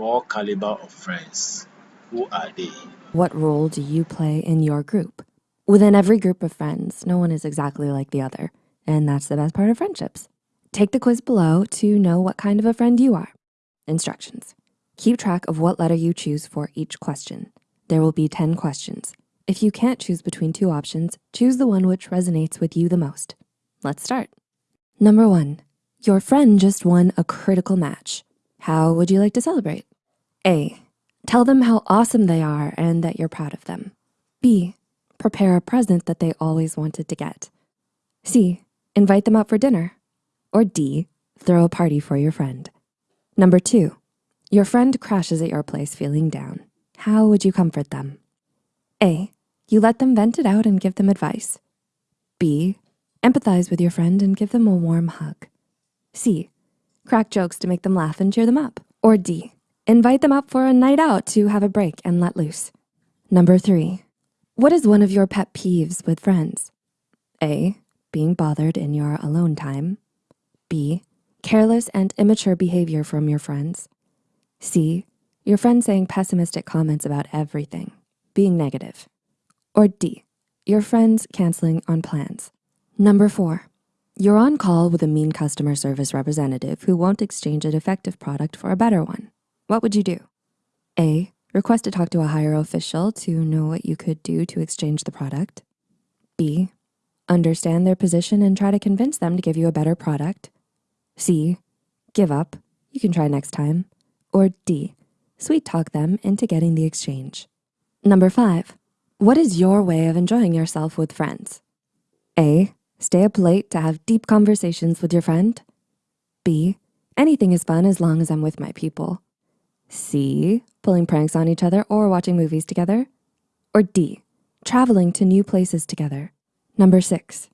four caliber of friends. Who are they? What role do you play in your group? Within every group of friends, no one is exactly like the other. And that's the best part of friendships. Take the quiz below to know what kind of a friend you are. Instructions. Keep track of what letter you choose for each question. There will be 10 questions. If you can't choose between two options, choose the one which resonates with you the most. Let's start. Number one, your friend just won a critical match. How would you like to celebrate? A, tell them how awesome they are and that you're proud of them. B, prepare a present that they always wanted to get. C, invite them out for dinner. Or D, throw a party for your friend. Number two, your friend crashes at your place feeling down. How would you comfort them? A, you let them vent it out and give them advice. B, empathize with your friend and give them a warm hug. C, crack jokes to make them laugh and cheer them up. Or D, invite them out for a night out to have a break and let loose. Number three, what is one of your pet peeves with friends? A, being bothered in your alone time. B, careless and immature behavior from your friends. C, your friend saying pessimistic comments about everything, being negative. Or D, your friends canceling on plans. Number four, you're on call with a mean customer service representative who won't exchange a defective product for a better one. What would you do? A, request to talk to a higher official to know what you could do to exchange the product. B, understand their position and try to convince them to give you a better product. C, give up, you can try next time. Or D, sweet talk them into getting the exchange. Number five, what is your way of enjoying yourself with friends? A, stay up late to have deep conversations with your friend. B, anything is fun as long as I'm with my people. C, pulling pranks on each other or watching movies together. Or D, traveling to new places together. Number six,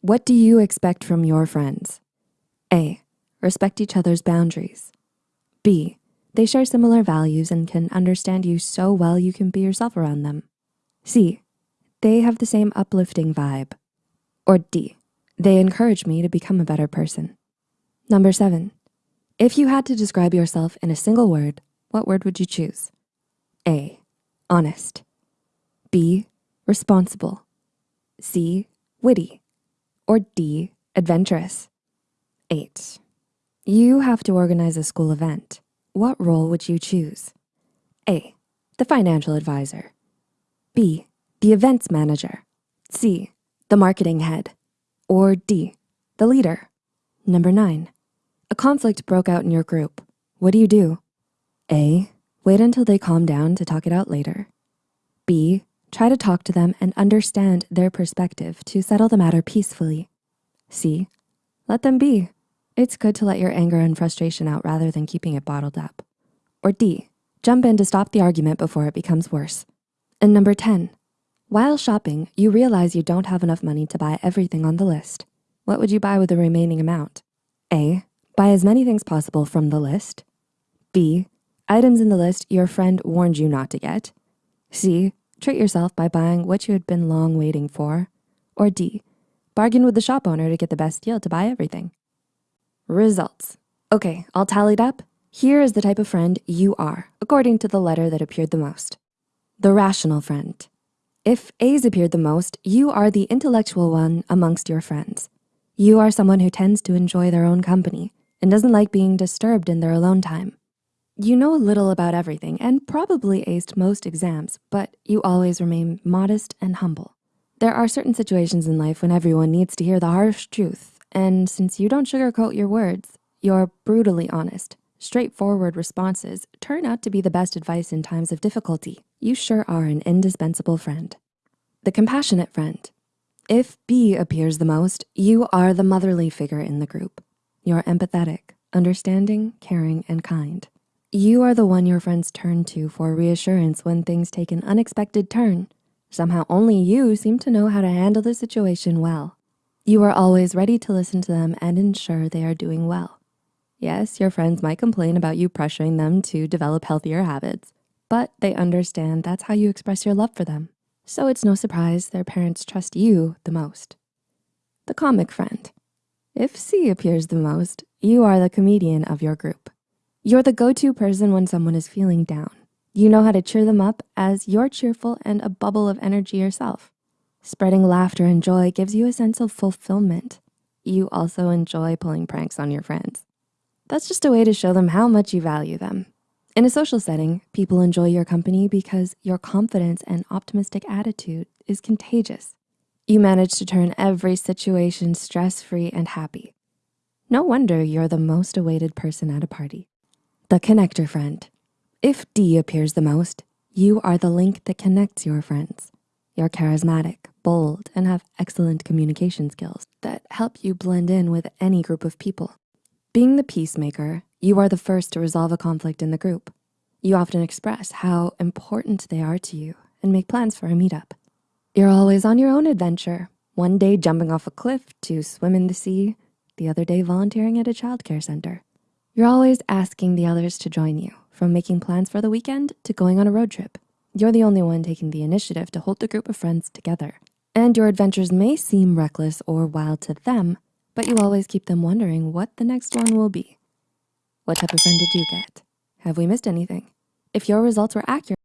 what do you expect from your friends? A, respect each other's boundaries. B, they share similar values and can understand you so well you can be yourself around them. C, they have the same uplifting vibe. Or D, they encourage me to become a better person. Number seven, if you had to describe yourself in a single word, what word would you choose? A, honest. B, responsible. C, witty. Or D, adventurous. Eight, you have to organize a school event. What role would you choose? A, the financial advisor. B, the events manager. C, the marketing head. Or D, the leader. Number nine, a conflict broke out in your group. What do you do? A, wait until they calm down to talk it out later. B, try to talk to them and understand their perspective to settle the matter peacefully. C, let them be. It's good to let your anger and frustration out rather than keeping it bottled up. Or D, jump in to stop the argument before it becomes worse. And number 10, while shopping, you realize you don't have enough money to buy everything on the list. What would you buy with the remaining amount? A, buy as many things possible from the list. B, items in the list your friend warned you not to get. C, treat yourself by buying what you had been long waiting for. Or D, bargain with the shop owner to get the best deal to buy everything. Results. Okay, all tallied up. Here is the type of friend you are, according to the letter that appeared the most. The rational friend. If A's appeared the most, you are the intellectual one amongst your friends. You are someone who tends to enjoy their own company and doesn't like being disturbed in their alone time. You know a little about everything and probably aced most exams, but you always remain modest and humble. There are certain situations in life when everyone needs to hear the harsh truth and since you don't sugarcoat your words, your brutally honest, straightforward responses turn out to be the best advice in times of difficulty. You sure are an indispensable friend. The compassionate friend. If B appears the most, you are the motherly figure in the group. You're empathetic, understanding, caring, and kind. You are the one your friends turn to for reassurance when things take an unexpected turn. Somehow only you seem to know how to handle the situation well. You are always ready to listen to them and ensure they are doing well. Yes, your friends might complain about you pressuring them to develop healthier habits, but they understand that's how you express your love for them. So it's no surprise their parents trust you the most. The comic friend. If C appears the most, you are the comedian of your group. You're the go-to person when someone is feeling down. You know how to cheer them up as you're cheerful and a bubble of energy yourself. Spreading laughter and joy gives you a sense of fulfillment. You also enjoy pulling pranks on your friends. That's just a way to show them how much you value them. In a social setting, people enjoy your company because your confidence and optimistic attitude is contagious. You manage to turn every situation stress-free and happy. No wonder you're the most awaited person at a party. The connector friend. If D appears the most, you are the link that connects your friends. You're charismatic, bold, and have excellent communication skills that help you blend in with any group of people. Being the peacemaker, you are the first to resolve a conflict in the group. You often express how important they are to you and make plans for a meetup. You're always on your own adventure. One day jumping off a cliff to swim in the sea, the other day volunteering at a childcare center. You're always asking the others to join you, from making plans for the weekend to going on a road trip. You're the only one taking the initiative to hold the group of friends together. And your adventures may seem reckless or wild to them, but you always keep them wondering what the next one will be. What type of friend did you get? Have we missed anything? If your results were accurate,